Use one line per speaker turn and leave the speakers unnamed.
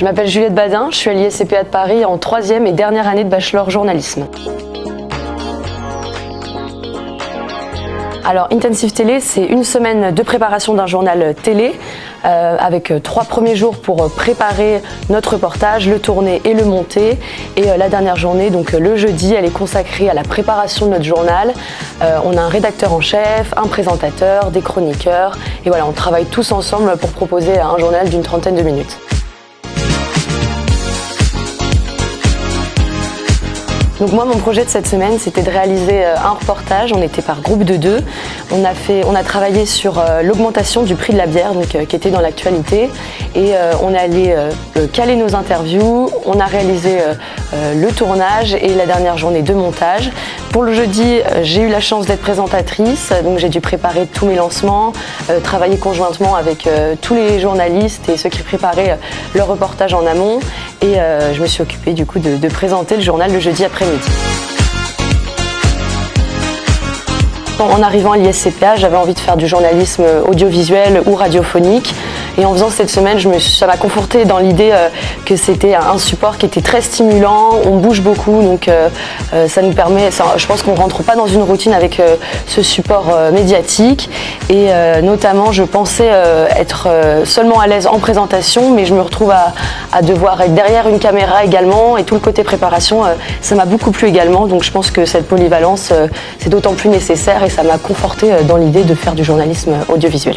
Je m'appelle Juliette Badin, je suis à l'ISCPA de Paris en troisième et dernière année de bachelor journalisme. Alors Intensive Télé, c'est une semaine de préparation d'un journal télé euh, avec euh, trois premiers jours pour euh, préparer notre reportage, le tourner et le monter. Et la dernière journée, donc le jeudi, elle est consacrée à la préparation de notre journal. on a un rédacteur en chef, un présentateur, des chroniqueurs. Et voilà, on travaille tous ensemble pour proposer un journal d'une trentaine de minutes. Donc moi, mon projet de cette semaine, c'était de réaliser euh, un reportage. On était par groupe de deux. On a, fait, on a travaillé sur euh, l'augmentation du prix de la bière, donc, euh, qui était dans l'actualité. Et on est allé caler nos interviews. On a réalisé le tournage et la dernière journée de montage. Pour le jeudi, j'ai eu la chance d'être présentatrice, donc j'ai dû préparer tous mes lancements, travailler conjointement avec tous les journalistes et ceux qui préparaient leur reportage en amont. Et je me suis occupée du coup de, de présenter le journal le jeudi après-midi. En arrivant à l'ISCPA, j'avais envie de faire du journalisme audiovisuel ou radiophonique. Et en faisant cette semaine, ça m'a conforté dans l'idée euh, que c'était un support qui était très stimulant, on bouge beaucoup, donc euh, euh, ça nous permet, je pense qu'on ne rentre pas dans une routine avec ce support médiatique. Et notamment, je pensais être seulement à l'aise en présentation, mais je me retrouve à, à, devoir être derrière une caméra également. Et tout le côté préparation, ça m'a beaucoup plu également. Donc je pense que cette polyvalence, c'est d'autant plus nécessaire et ça m'a conforté dans l'idée de faire du journalisme audiovisuel.